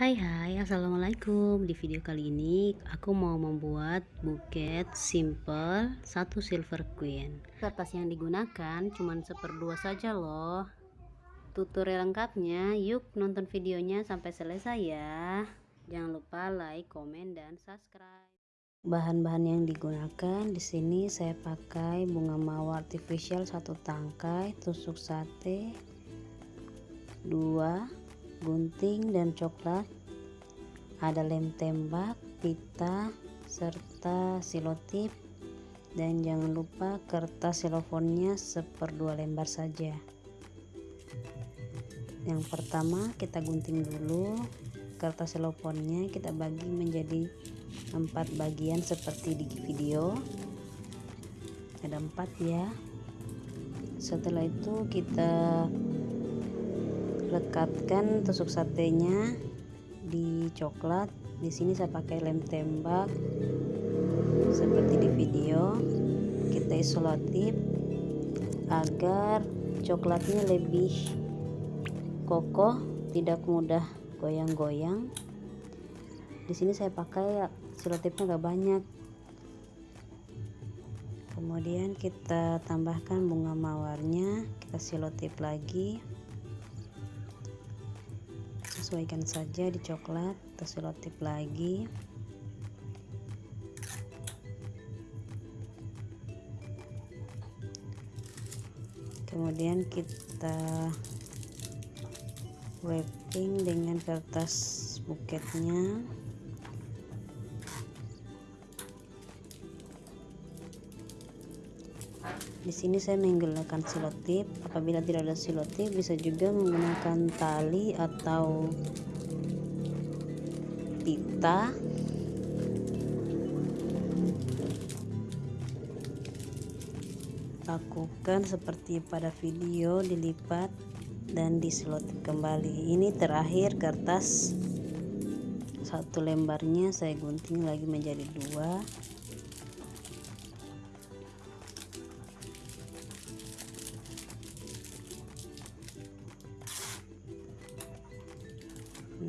Hai hai. Assalamualaikum. Di video kali ini aku mau membuat buket simple satu silver queen. Kertas yang digunakan cuman seperdua saja loh. Tutorial lengkapnya. Yuk nonton videonya sampai selesai ya. Jangan lupa like komen dan subscribe. Bahan-bahan yang digunakan di sini saya pakai bunga mawar artificial satu tangkai tusuk sate dua gunting dan coklat. Ada lem tembak pita serta silotip dan jangan lupa kertas selofonnya seperdua lembar saja. Yang pertama kita gunting dulu. Kertas selofonnya kita bagi menjadi empat bagian seperti di video. Ada empat ya. Setelah itu kita lekatkan tusuk satenya di coklat. Di sini saya pakai lem tembak. Seperti di video kita isolatif agar coklatnya lebih kokoh tidak mudah goyang-goyang. Di sini saya pakai selotipnya gak banyak. Kemudian kita tambahkan bunga mawarnya kita silotip lagi sesuaikan saja di coklat terus selotip lagi. Kemudian kita wrapping dengan kertas buketnya di sini saya menggunakan silotip apabila tidak ada silotip bisa juga menggunakan tali atau pita. Lakukan seperti pada video dilipat dan diselotip kembali. Ini terakhir kertas. Satu lembarnya saya gunting lagi menjadi dua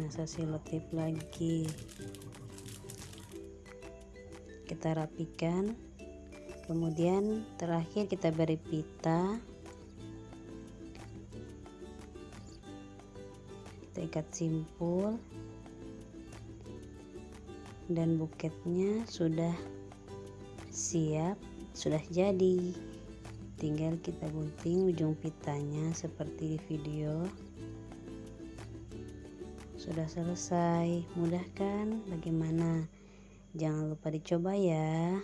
saya selotip lagi? Kita rapikan. Kemudian terakhir kita beri pita. Kita ikat simpul. Dan buketnya sudah siap sudah jadi. Tinggal kita gunting ujung pitanya seperti di video sudah selesai mudah kan bagaimana? Jangan lupa dicoba ya